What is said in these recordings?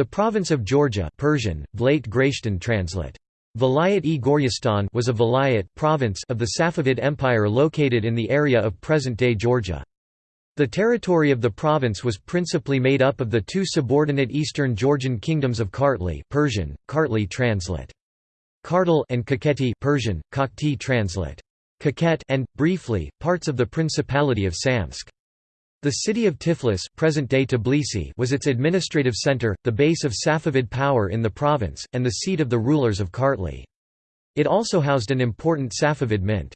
The province of Georgia Persian, translate. Vilayet-e Goryistan was a vilayet province of the Safavid Empire located in the area of present-day Georgia. The territory of the province was principally made up of the two subordinate eastern Georgian kingdoms of Kartli Persian, Kartli translate. Kartal and Kakheti Persian, Kakhti translate. Kaket and, briefly, parts of the Principality of Samtskhe. The city of Tiflis present-day Tbilisi was its administrative center, the base of Safavid power in the province, and the seat of the rulers of Kartli. It also housed an important Safavid mint.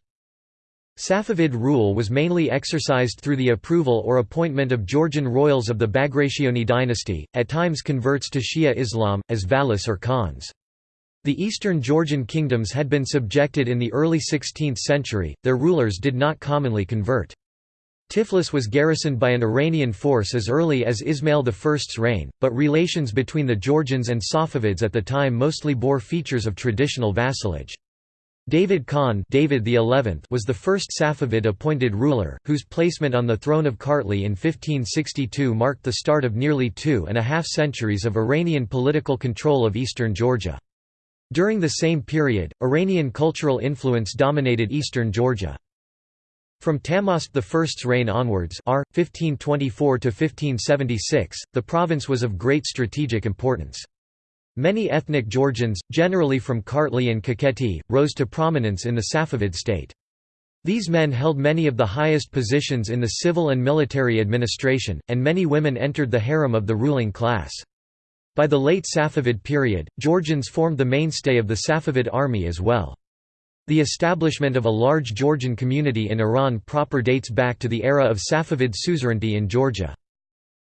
Safavid rule was mainly exercised through the approval or appointment of Georgian royals of the Bagrationi dynasty, at times converts to Shia Islam, as valis or khans. The eastern Georgian kingdoms had been subjected in the early 16th century, their rulers did not commonly convert. Tiflis was garrisoned by an Iranian force as early as Ismail I's reign, but relations between the Georgians and Safavids at the time mostly bore features of traditional vassalage. David Khan David XI was the first Safavid appointed ruler, whose placement on the throne of Kartli in 1562 marked the start of nearly two and a half centuries of Iranian political control of eastern Georgia. During the same period, Iranian cultural influence dominated eastern Georgia. From Tahmasp I's reign onwards r. 1524–1576, the province was of great strategic importance. Many ethnic Georgians, generally from Kartli and Kakheti, rose to prominence in the Safavid state. These men held many of the highest positions in the civil and military administration, and many women entered the harem of the ruling class. By the late Safavid period, Georgians formed the mainstay of the Safavid army as well. The establishment of a large Georgian community in Iran proper dates back to the era of Safavid suzerainty in Georgia.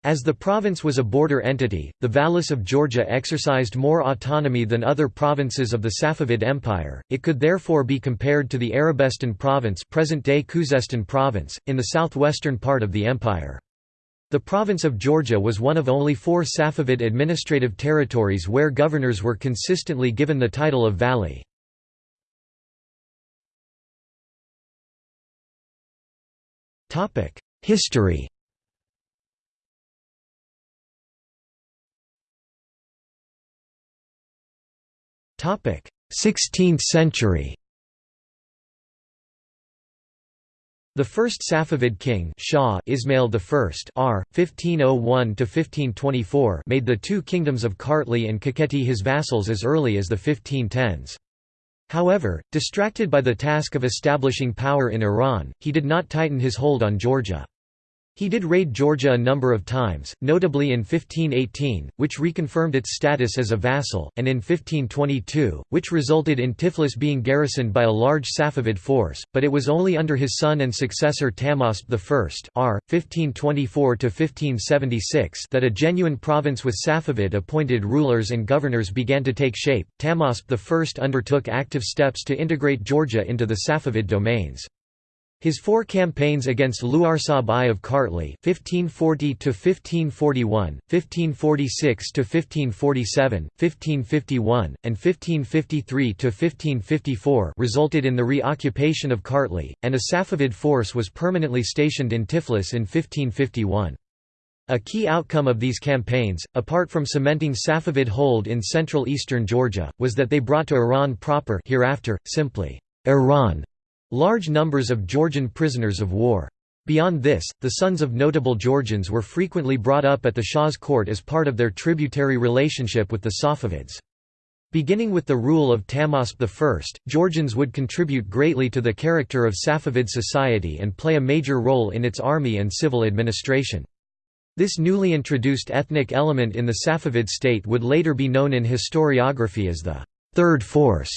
As the province was a border entity, the Valis of Georgia exercised more autonomy than other provinces of the Safavid Empire, it could therefore be compared to the Arabestan province present-day Khuzestan province, in the southwestern part of the empire. The province of Georgia was one of only four Safavid administrative territories where governors were consistently given the title of Vali. History Topic: 16th century. The first Safavid king Shah Ismail I R. 1501–1524 made the two kingdoms of Kartli and Kakheti his vassals as early as the 1510s. However, distracted by the task of establishing power in Iran, he did not tighten his hold on Georgia. He did raid Georgia a number of times, notably in 1518, which reconfirmed its status as a vassal, and in 1522, which resulted in Tiflis being garrisoned by a large Safavid force, but it was only under his son and successor Tahmasp I r. 1524 that a genuine province with Safavid-appointed rulers and governors began to take shape. Tahmasp I undertook active steps to integrate Georgia into the Safavid domains. His four campaigns against Luarsab I of Kartli (1540–1541, 1546–1547, 1551, and 1553–1554) resulted in the reoccupation of Kartli, and a Safavid force was permanently stationed in Tiflis in 1551. A key outcome of these campaigns, apart from cementing Safavid hold in central eastern Georgia, was that they brought to Iran proper hereafter, simply, Iran large numbers of Georgian prisoners of war. Beyond this, the sons of notable Georgians were frequently brought up at the Shah's court as part of their tributary relationship with the Safavids. Beginning with the rule of Tahmasp I, Georgians would contribute greatly to the character of Safavid society and play a major role in its army and civil administration. This newly introduced ethnic element in the Safavid state would later be known in historiography as the Third Force,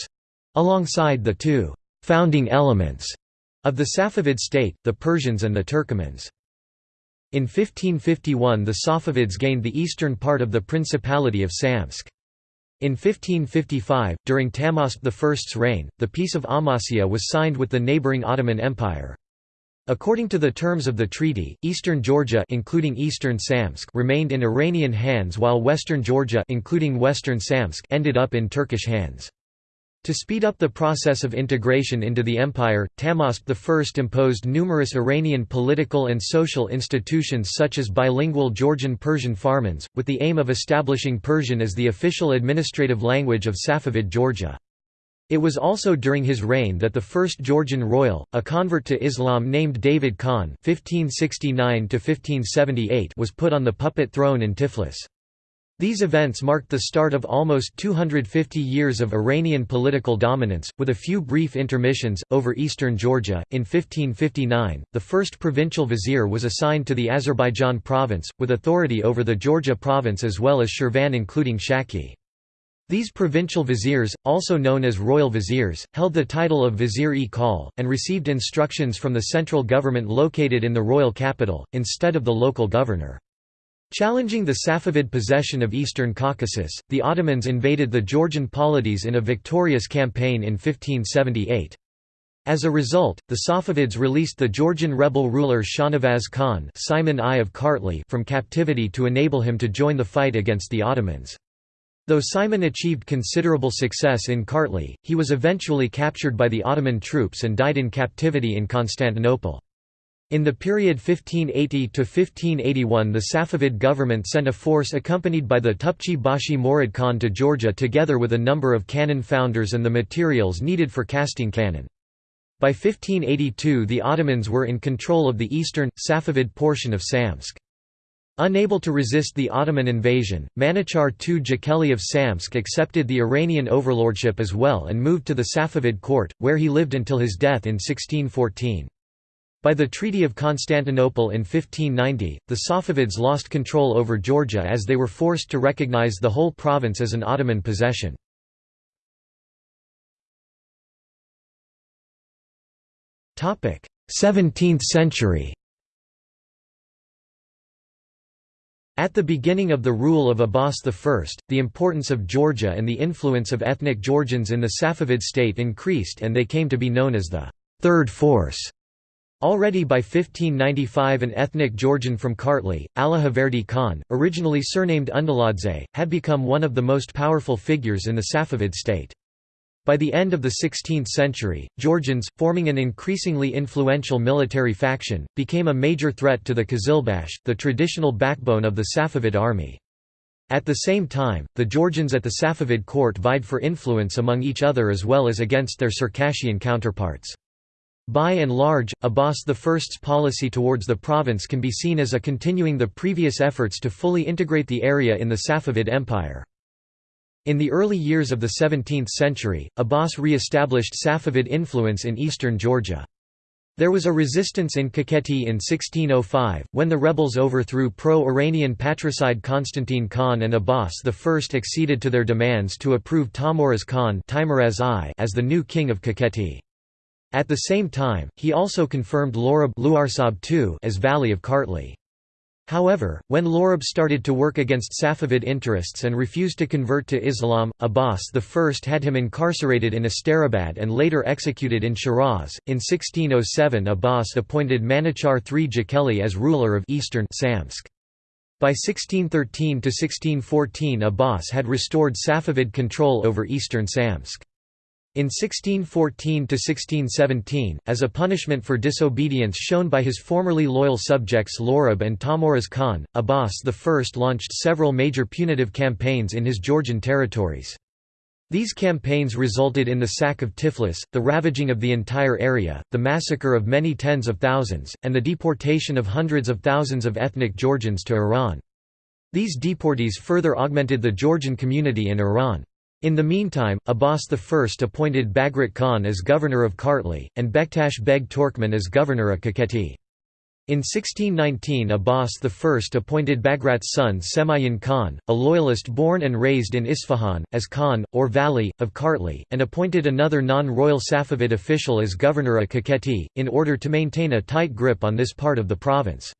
alongside the two founding elements of the Safavid state, the Persians and the Turkomans. In 1551 the Safavids gained the eastern part of the Principality of Samtskhe. In 1555, during Tahmasp I's reign, the Peace of Amasya was signed with the neighboring Ottoman Empire. According to the terms of the treaty, eastern Georgia including eastern Samtskhe remained in Iranian hands while western Georgia including western Samtskhe ended up in Turkish hands. To speed up the process of integration into the empire, Tahmasp I imposed numerous Iranian political and social institutions such as bilingual Georgian-Persian farmans, with the aim of establishing Persian as the official administrative language of Safavid Georgia. It was also during his reign that the first Georgian royal, a convert to Islam named David Khan (1569–1578), was put on the puppet throne in Tiflis. These events marked the start of almost 250 years of Iranian political dominance, with a few brief intermissions, over eastern Georgia. In 1559, the first provincial vizier was assigned to the Azerbaijan province, with authority over the Georgia province as well as Shirvan including Shaki. These provincial viziers, also known as royal viziers, held the title of vizier-e-kal, and received instructions from the central government located in the royal capital, instead of the local governor. Challenging the Safavid possession of eastern Caucasus, the Ottomans invaded the Georgian polities in a victorious campaign in 1578. As a result, the Safavids released the Georgian rebel ruler Shahnavaz Khan Simon I of Kartli from captivity to enable him to join the fight against the Ottomans. Though Simon achieved considerable success in Kartli, he was eventually captured by the Ottoman troops and died in captivity in Constantinople. In the period 1580–1581 the Safavid government sent a force accompanied by the Tupchi Bashi Morid Khan to Georgia together with a number of cannon founders and the materials needed for casting cannon. By 1582 the Ottomans were in control of the eastern, Safavid portion of Samtskhe. Unable to resist the Ottoman invasion, Manuchar II Jakeli of Samtskhe accepted the Iranian overlordship as well and moved to the Safavid court, where he lived until his death in 1614. By the Treaty of Constantinople in 1590, the Safavids lost control over Georgia as they were forced to recognize the whole province as an Ottoman possession. Topic: 17th century. At the beginning of the rule of Abbas I, the importance of Georgia and the influence of ethnic Georgians in the Safavid state increased and they came to be known as the Third Force. Already by 1595 an ethnic Georgian from Kartli, Allahverdi Khan, originally surnamed Undaladze, had become one of the most powerful figures in the Safavid state. By the end of the 16th century, Georgians, forming an increasingly influential military faction, became a major threat to the Qizilbash, the traditional backbone of the Safavid army. At the same time, the Georgians at the Safavid court vied for influence among each other as well as against their Circassian counterparts. By and large, Abbas I's policy towards the province can be seen as a continuing the previous efforts to fully integrate the area in the Safavid Empire. In the early years of the 17th century, Abbas re-established Safavid influence in eastern Georgia. There was a resistance in Kakheti in 1605, when the rebels overthrew pro-Iranian patricide Constantine Khan and Abbas I acceded to their demands to approve Teimuraz Khan as the new king of Kakheti. At the same time, he also confirmed Lorab as Vali of Kartli. However, when Lorab started to work against Safavid interests and refused to convert to Islam, Abbas I had him incarcerated in Asterabad and later executed in Shiraz. In 1607, Abbas appointed Manuchar III Jakeli as ruler of eastern Samtskhe. By 1613–1614 Abbas had restored Safavid control over eastern Samtskhe. In 1614–1617, as a punishment for disobedience shown by his formerly loyal subjects Lorab and Teimuraz Khan, Abbas I launched several major punitive campaigns in his Georgian territories. These campaigns resulted in the sack of Tiflis, the ravaging of the entire area, the massacre of many tens of thousands, and the deportation of hundreds of thousands of ethnic Georgians to Iran. These deportees further augmented the Georgian community in Iran. In the meantime, Abbas I appointed Bagrat Khan as governor of Kartli, and Bektash Beg Turkmen as governor of Kakheti. In 1619 Abbas I appointed Bagrat's son Semayin Khan, a loyalist born and raised in Isfahan, as Khan, or Vali, of Kartli, and appointed another non-royal Safavid official as governor of Kakheti, in order to maintain a tight grip on this part of the province.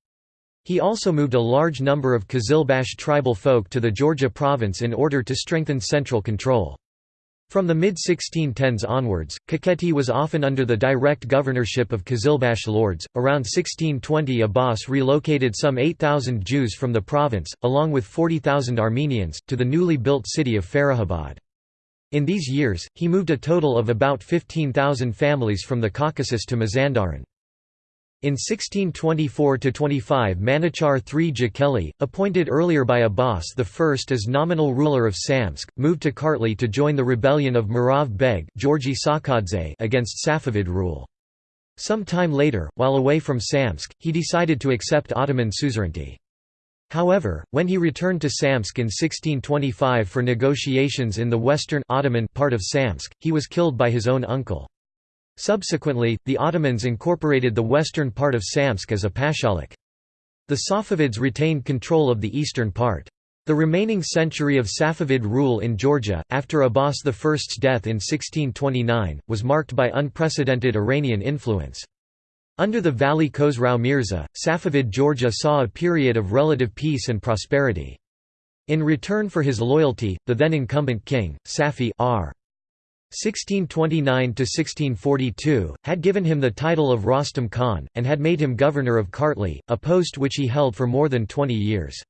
He also moved a large number of Qizilbash tribal folk to the Georgia province in order to strengthen central control. From the mid-1610s onwards, Kakheti was often under the direct governorship of Qizilbash lords. Around 1620 Abbas relocated some 8,000 Jews from the province, along with 40,000 Armenians, to the newly built city of Farahabad. In these years, he moved a total of about 15,000 families from the Caucasus to Mazandaran. In 1624–25 Manuchar III Jakeli, appointed earlier by Abbas I as nominal ruler of Samtskhe, moved to Kartli to join the rebellion of Murav Beg against Safavid rule. Some time later, while away from Samtskhe, he decided to accept Ottoman suzerainty. However, when he returned to Samtskhe in 1625 for negotiations in the western Ottoman part of Samtskhe, he was killed by his own uncle. Subsequently, the Ottomans incorporated the western part of Samtskhe as a pashalik. The Safavids retained control of the eastern part. The remaining century of Safavid rule in Georgia, after Abbas I's death in 1629, was marked by unprecedented Iranian influence. Under the Vali Khosrau Mirza, Safavid Georgia saw a period of relative peace and prosperity. In return for his loyalty, the then incumbent king, Safi R. 1629–1642, had given him the title of Rostam Khan, and had made him governor of Kartli, a post which he held for more than 20 years.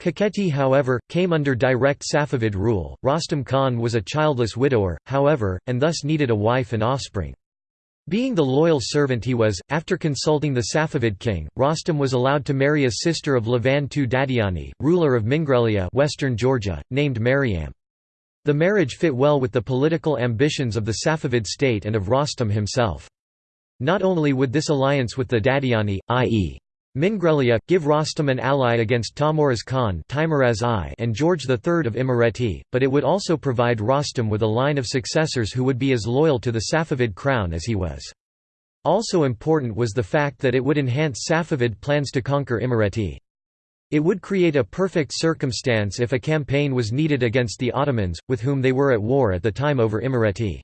Kakheti however, came under direct Safavid rule. Rostam Khan was a childless widower, however, and thus needed a wife and offspring. Being the loyal servant he was, after consulting the Safavid king, Rostam was allowed to marry a sister of Lavan II Dadiani, ruler of Mingrelia western Georgia, named Maryam. The marriage fit well with the political ambitions of the Safavid state and of Rostam himself. Not only would this alliance with the Dadiani, i.e. Mingrelia, give Rostam an ally against Teimuraz Khan I and George III of Imereti, but it would also provide Rostam with a line of successors who would be as loyal to the Safavid crown as he was. Also important was the fact that it would enhance Safavid plans to conquer Imereti. It would create a perfect circumstance if a campaign was needed against the Ottomans, with whom they were at war at the time over Imereti.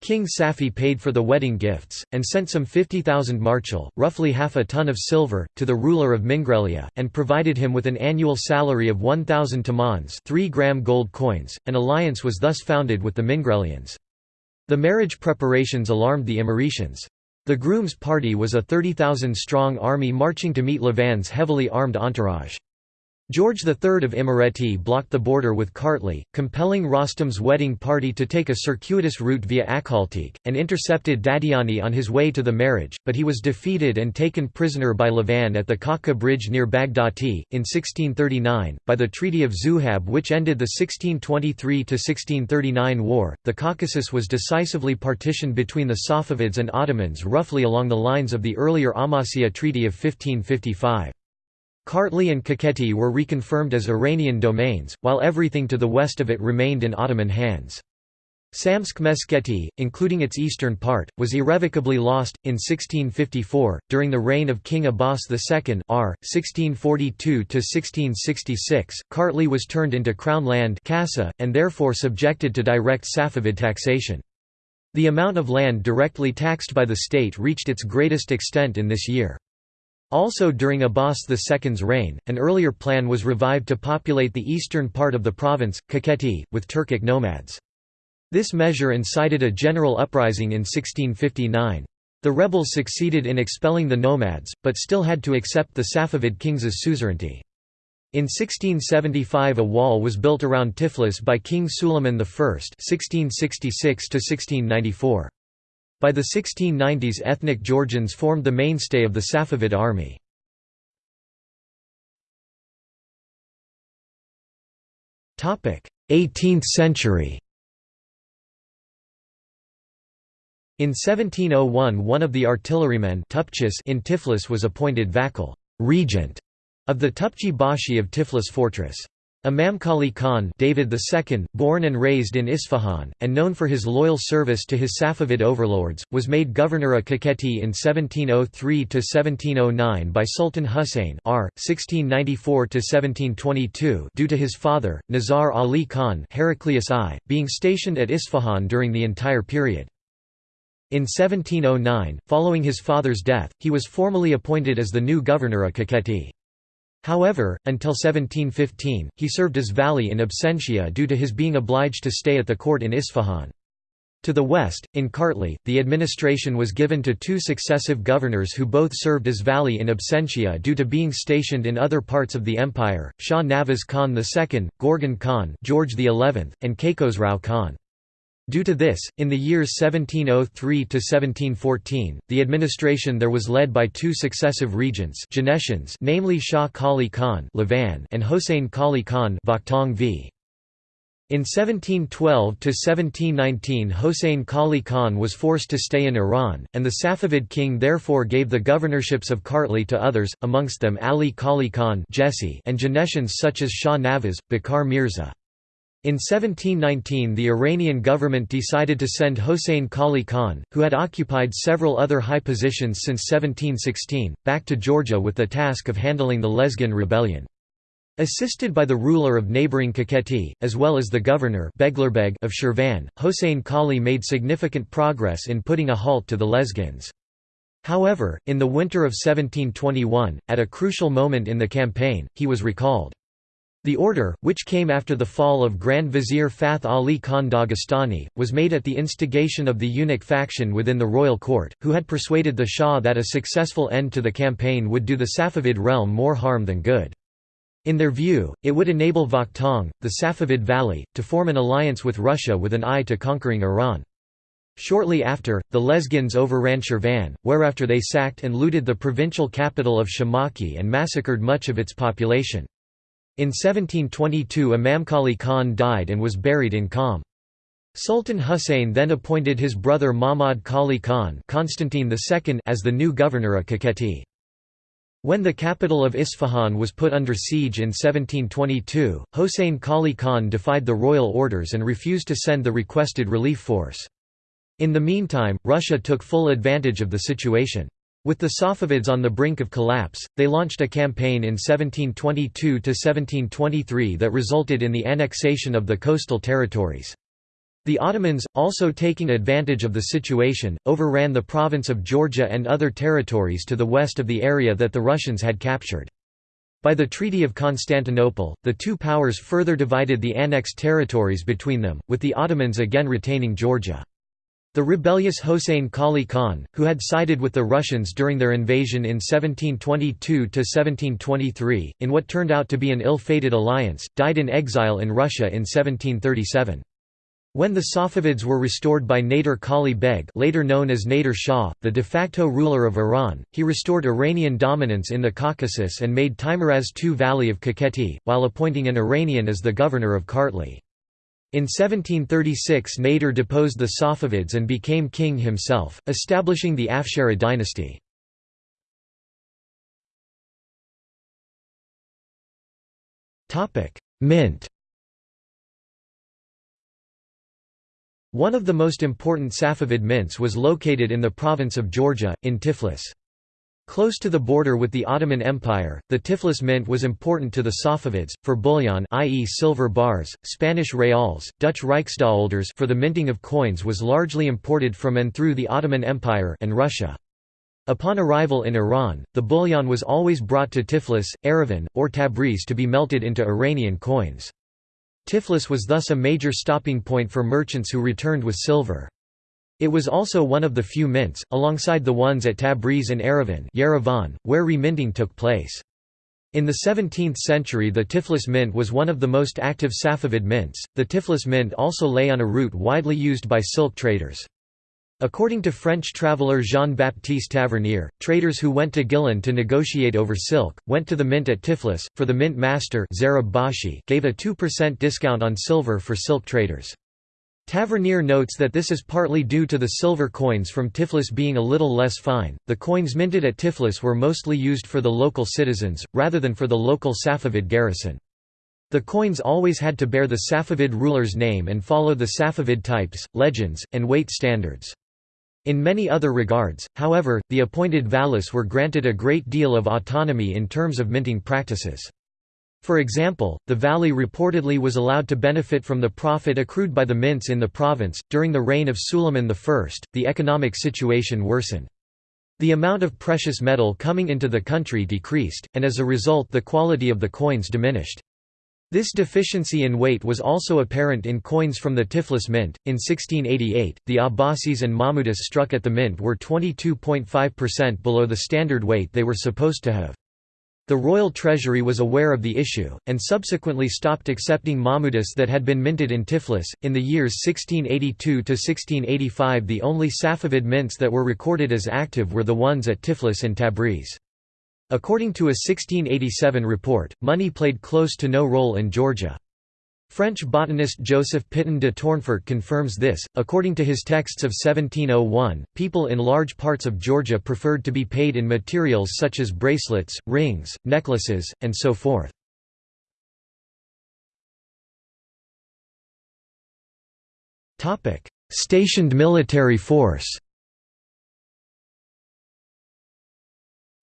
King Safi paid for the wedding gifts, and sent some 50,000 marchal, roughly half a ton of silver, to the ruler of Mingrelia, and provided him with an annual salary of 1,000 tamans 3 gram gold coins. An alliance was thus founded with the Mingrelians. The marriage preparations alarmed the Imeretians. The groom's party was a 30,000-strong army marching to meet Lavan's heavily armed entourage. George III of Imereti blocked the border with Kartli, compelling Rostam's wedding party to take a circuitous route via Akhaltik, and intercepted Dadiani on his way to the marriage, but he was defeated and taken prisoner by Lavan at the Kaka Bridge near Baghdati, in 1639, by the Treaty of Zuhab which ended the 1623–1639 war. The Caucasus was decisively partitioned between the Safavids and Ottomans roughly along the lines of the earlier Amasya Treaty of 1555. Kartli and Kakheti were reconfirmed as Iranian domains, while everything to the west of it remained in Ottoman hands. Samtskhe Meskheti, including its eastern part, was irrevocably lost, in 1654, during the reign of King Abbas II r. 1642–1666, Kartli was turned into crown land and therefore subjected to direct Safavid taxation. The amount of land directly taxed by the state reached its greatest extent in this year. Also during Abbas II's reign, an earlier plan was revived to populate the eastern part of the province, Kakheti, with Turkic nomads. This measure incited a general uprising in 1659. The rebels succeeded in expelling the nomads, but still had to accept the Safavid kings' suzerainty. In 1675 a wall was built around Tiflis by King Suleiman I 1666 -1694. By the 1690s ethnic Georgians formed the mainstay of the Safavid army. Topic: 18th century. In 1701 one of the artillerymen in Tiflis was appointed Vakil regent of the Tupchi Bashi of Tiflis fortress. Imamkali Khan David II, born and raised in Isfahan, and known for his loyal service to his Safavid overlords, was made governor of Kakheti in 1703–1709 by Sultan Husayn r. 1694–1722 due to his father, Nizar Ali Khan Heraclius I, being stationed at Isfahan during the entire period. In 1709, following his father's death, he was formally appointed as the new governor of Kakheti. However, until 1715, he served as vali in absentia due to his being obliged to stay at the court in Isfahan. To the west, in Kartli, the administration was given to two successive governors who both served as vali in absentia due to being stationed in other parts of the empire, Shah Navaz Khan II, Gorgan Khan George XI, and Kaikosrau Khan. Due to this, in the years 1703–1714, the administration there was led by two successive regents Janeshins namely Shah Kali Khan and Hossein Kali Khan v. In 1712–1719 Hossein Kali Khan was forced to stay in Iran, and the Safavid king therefore gave the governorships of Kartli to others, amongst them Ali Kali Khan and Janeshins such as Shah Nawaz, Bakar Mirza. In 1719 the Iranian government decided to send Hossein Kali Khan, who had occupied several other high positions since 1716, back to Georgia with the task of handling the Lezgin rebellion. Assisted by the ruler of neighbouring Kakheti, as well as the governor Beglerbeg of Shirvan, Hossein Kali made significant progress in putting a halt to the Lezgins. However, in the winter of 1721, at a crucial moment in the campaign, he was recalled. The order, which came after the fall of Grand Vizier Fath Ali Khan Dagestani, was made at the instigation of the eunuch faction within the royal court, who had persuaded the Shah that a successful end to the campaign would do the Safavid realm more harm than good. In their view, it would enable Vakhtang, the Safavid vali, to form an alliance with Russia with an eye to conquering Iran. Shortly after, the Lezgins overran Shirvan, whereafter they sacked and looted the provincial capital of Shamakhi and massacred much of its population. In 1722 Imamkali Khan died and was buried in Qom. Sultan Hussein then appointed his brother Mahmud Kali Khan Constantine II as the new governor of Kakheti. When the capital of Isfahan was put under siege in 1722, Hossein Kali Khan defied the royal orders and refused to send the requested relief force. In the meantime, Russia took full advantage of the situation. With the Safavids on the brink of collapse, they launched a campaign in 1722–1723 that resulted in the annexation of the coastal territories. The Ottomans, also taking advantage of the situation, overran the province of Georgia and other territories to the west of the area that the Russians had captured. By the Treaty of Constantinople, the two powers further divided the annexed territories between them, with the Ottomans again retaining Georgia. The rebellious Hossein Kali Khan, who had sided with the Russians during their invasion in 1722–1723, in what turned out to be an ill-fated alliance, died in exile in Russia in 1737. When the Safavids were restored by Nader Kali Beg later known as Nader Shah, the de facto ruler of Iran, he restored Iranian dominance in the Caucasus and made Teimuraz II Vali of Kakheti, while appointing an Iranian as the governor of Kartli. In 1736 Nader deposed the Safavids and became king himself, establishing the Afsharid dynasty. Mint One of the most important Safavid mints was located in the province of Georgia, in Tiflis. Close to the border with the Ottoman Empire, the Tiflis mint was important to the Safavids, for bullion i.e. silver bars, Spanish reals, Dutch Rijksdaalders for the minting of coins was largely imported from and through the Ottoman Empire and Russia. Upon arrival in Iran, the bullion was always brought to Tiflis, Erivan, or Tabriz to be melted into Iranian coins. Tiflis was thus a major stopping point for merchants who returned with silver. It was also one of the few mints, alongside the ones at Tabriz and Yerevan, Yerevan where reminting took place. In the 17th century the Tiflis mint was one of the most active Safavid mints. The Tiflis mint also lay on a route widely used by silk traders. According to French traveller Jean-Baptiste Tavernier, traders who went to Gilan to negotiate over silk, went to the mint at Tiflis, for the mint master gave a 2% discount on silver for silk traders. Tavernier notes that this is partly due to the silver coins from Tiflis being a little less fine. The coins minted at Tiflis were mostly used for the local citizens, rather than for the local Safavid garrison. The coins always had to bear the Safavid ruler's name and follow the Safavid types, legends, and weight standards. In many other regards, however, the appointed valis were granted a great deal of autonomy in terms of minting practices. For example, the vali reportedly was allowed to benefit from the profit accrued by the mints in the province. During the reign of Suleiman I, the economic situation worsened. The amount of precious metal coming into the country decreased, and as a result the quality of the coins diminished. This deficiency in weight was also apparent in coins from the Tiflis mint. In 1688, the Abbasis and Mahmudis struck at the mint were 22.5% below the standard weight they were supposed to have. The royal treasury was aware of the issue, and subsequently stopped accepting Mahmudis that had been minted in Tiflis. In the years 1682 to 1685, the only Safavid mints that were recorded as active were the ones at Tiflis and Tabriz. According to a 1687 report, money played close to no role in Georgia. French botanist Joseph Pitton de Tournefort confirms this. According to his texts of 1701, people in large parts of Georgia preferred to be paid in materials such as bracelets, rings, necklaces, and so forth. Stationed military force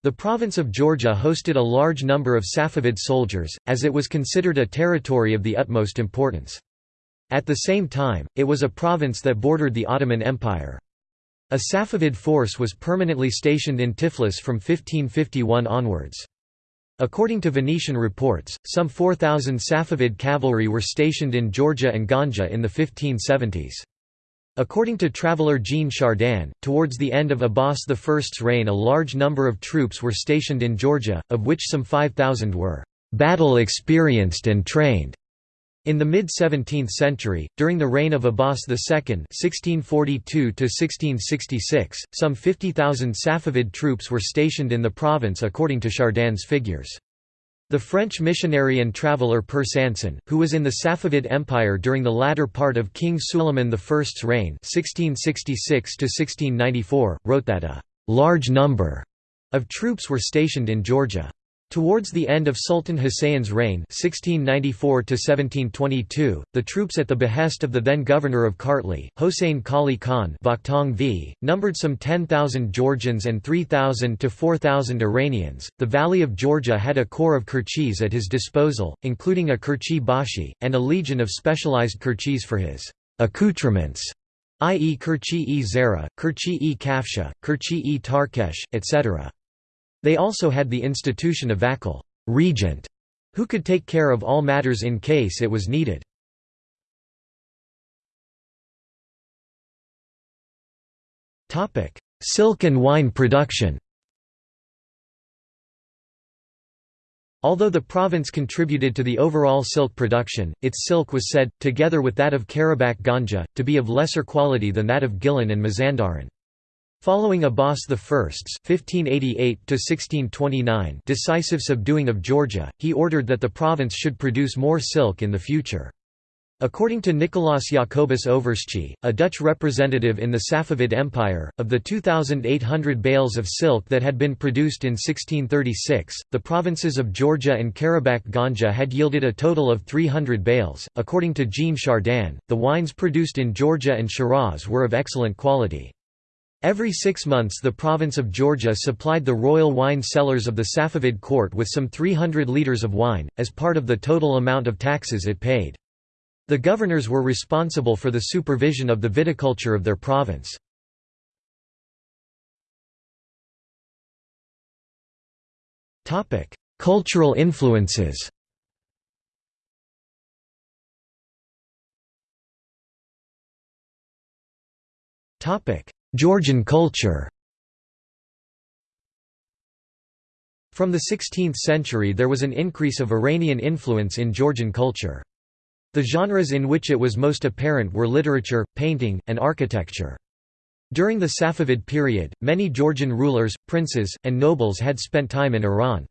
The province of Georgia hosted a large number of Safavid soldiers, as it was considered a territory of the utmost importance. At the same time, it was a province that bordered the Ottoman Empire. A Safavid force was permanently stationed in Tiflis from 1551 onwards. According to Venetian reports, some 4,000 Safavid cavalry were stationed in Georgia and Ganja in the 1570s. According to traveller Jean Chardin, towards the end of Abbas I's reign a large number of troops were stationed in Georgia, of which some 5,000 were «battle-experienced and trained». In the mid-17th century, during the reign of Abbas II (1642–1666), some 50,000 Safavid troops were stationed in the province according to Chardin's figures. The French missionary and traveller Per Sanson, who was in the Safavid Empire during the latter part of King Suleiman I's reign 1666 wrote that a «large number» of troops were stationed in Georgia. Towards the end of Sultan Hussein's reign 1694 the troops at the behest of the then governor of Kartli, Hossein Kali Khan v, numbered some 10,000 Georgians and 3,000 to 4,000 Iranians. The Vali of Georgia had a corps of Kirchis at his disposal, including a Kirchi Bashi, and a legion of specialized Kirchis for his accoutrements, i.e. Kirchi-e Zara, Kirchi-e Kafsha, Kirchi-e Tarkesh, etc. They also had the institution of vakil regent, who could take care of all matters in case it was needed. Silk and wine production Although the province contributed to the overall silk production, its silk was said, together with that of Karabakh Ganja, to be of lesser quality than that of Gilan and Mazandaran. Following Abbas I's (1588–1629) decisive subduing of Georgia, he ordered that the province should produce more silk in the future. According to Nicolaas Jacobus Overschie, a Dutch representative in the Safavid Empire, of the 2,800 bales of silk that had been produced in 1636, the provinces of Georgia and Karabakh Ganja had yielded a total of 300 bales. According to Jean Chardin, the wines produced in Georgia and Shiraz were of excellent quality. Every six months the province of Georgia supplied the royal wine cellars of the Safavid court with some 300 litres of wine, as part of the total amount of taxes it paid. The governors were responsible for the supervision of the viticulture of their province. Cultural influences topic Georgian culture From the 16th century there was an increase of Iranian influence in Georgian culture. The genres in which it was most apparent were literature, painting, and architecture. During the Safavid period, many Georgian rulers, princes, and nobles had spent time in Iran.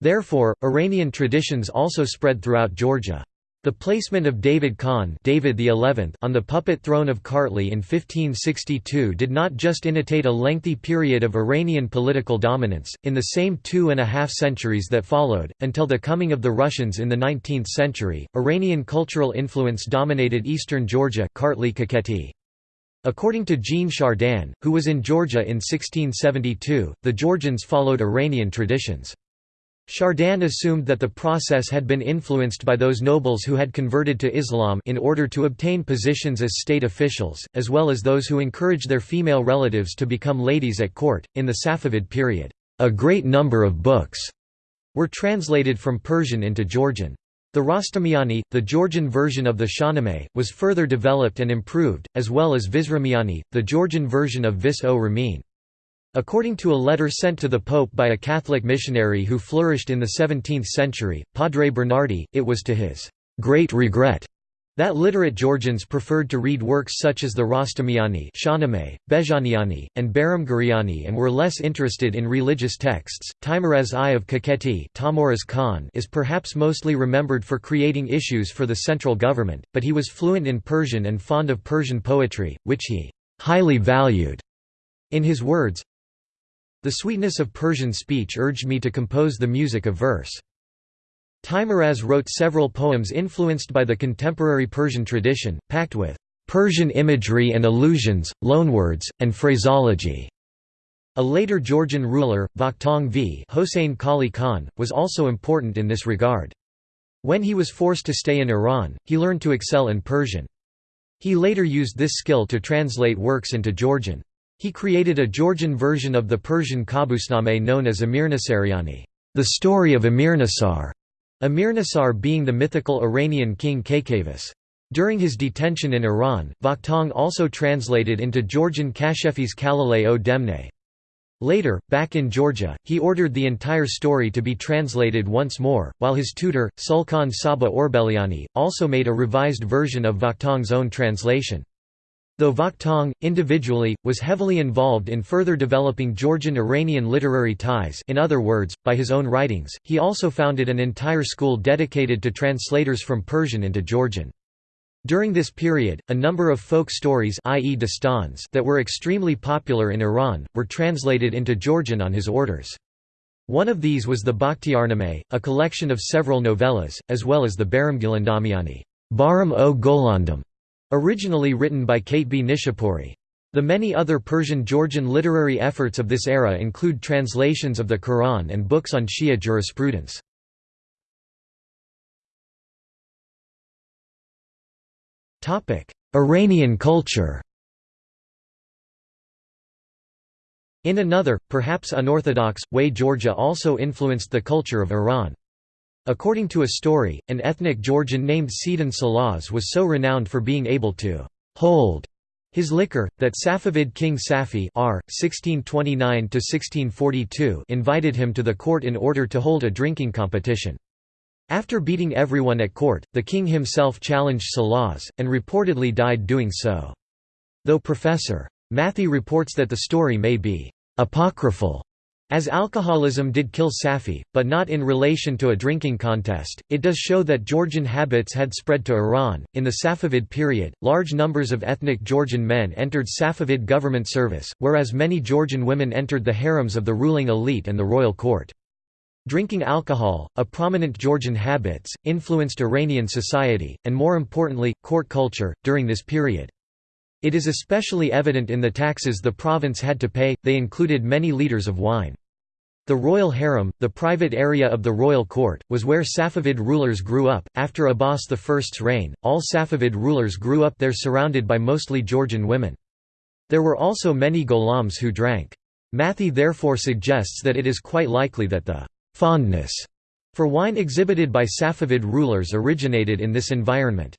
Therefore, Iranian traditions also spread throughout Georgia. The placement of David Khan David XI on the puppet throne of Kartli in 1562 did not just initiate a lengthy period of Iranian political dominance, in the same two and a half centuries that followed, until the coming of the Russians in the 19th century, Iranian cultural influence dominated eastern Georgia Kartli Kakheti. According to Jean Chardin, who was in Georgia in 1672, the Georgians followed Iranian traditions. Chardin assumed that the process had been influenced by those nobles who had converted to Islam in order to obtain positions as state officials, as well as those who encouraged their female relatives to become ladies at court. In the Safavid period, a great number of books were translated from Persian into Georgian. The Rostamiani, the Georgian version of the Shahnameh, was further developed and improved, as well as Visramiani, the Georgian version of Vis o Ramin. According to a letter sent to the Pope by a Catholic missionary who flourished in the 17th century, Padre Bernardi, it was to his great regret that literate Georgians preferred to read works such as the Rostamiani Bejaniani, and Baramgariani and were less interested in religious texts. Teimuraz I of Kakheti Khan is perhaps mostly remembered for creating issues for the central government, but he was fluent in Persian and fond of Persian poetry, which he highly valued. In his words, The sweetness of Persian speech urged me to compose the music of verse. Teimuraz wrote several poems influenced by the contemporary Persian tradition, packed with Persian imagery and allusions, loanwords, and phraseology. A later Georgian ruler, Vakhtang V Hossein Kali Khan, was also important in this regard. When he was forced to stay in Iran, he learned to excel in Persian. He later used this skill to translate works into Georgian. He created a Georgian version of the Persian Kabusnameh known as Amirnasaryani, the story of Amirnasar. Amirnasar being the mythical Iranian king Kakavas. During his detention in Iran, Vakhtang also translated into Georgian Kashefis Kalalei o Demne. Later, back in Georgia, he ordered the entire story to be translated once more, while his tutor, Sulkhan Saba Orbeliani, also made a revised version of Vakhtang's own translation. Though Vakhtang, individually, was heavily involved in further developing Georgian-Iranian literary ties in other words, by his own writings, he also founded an entire school dedicated to translators from Persian into Georgian. During this period, a number of folk stories i.e. dastans that were extremely popular in Iran, were translated into Georgian on his orders. One of these was the Bakhtiarnameh, a collection of several novellas, as well as the Baramgilandamiani Baram o Golandam, Originally written by Katebi Nishapuri. The many other Persian-Georgian literary efforts of this era include translations of the Quran and books on Shia jurisprudence. Iranian culture In another, perhaps unorthodox, way Georgia also influenced the culture of Iran. According to a story, an ethnic Georgian named Sedan Salaz was so renowned for being able to hold his liquor, that Safavid king Safi R. 1629 invited him to the court in order to hold a drinking competition. After beating everyone at court, the king himself challenged Salaz, and reportedly died doing so. Though Professor. Matthee reports that the story may be apocryphal, as alcoholism did kill Safi, but not in relation to a drinking contest, it does show that Georgian habits had spread to Iran. In the Safavid period, large numbers of ethnic Georgian men entered Safavid government service, whereas many Georgian women entered the harems of the ruling elite and the royal court. Drinking alcohol, a prominent Georgian habits, influenced Iranian society, and more importantly, court culture, during this period. It is especially evident in the taxes the province had to pay, they included many litres of wine. The royal harem, the private area of the royal court, was where Safavid rulers grew up. After Abbas I's reign, all Safavid rulers grew up there surrounded by mostly Georgian women. There were also many Gholams who drank. Matthee therefore suggests that it is quite likely that the fondness for wine exhibited by Safavid rulers originated in this environment.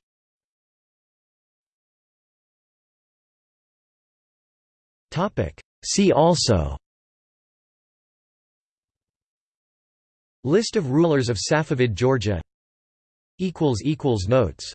See also. List of rulers of Safavid Georgia. Notes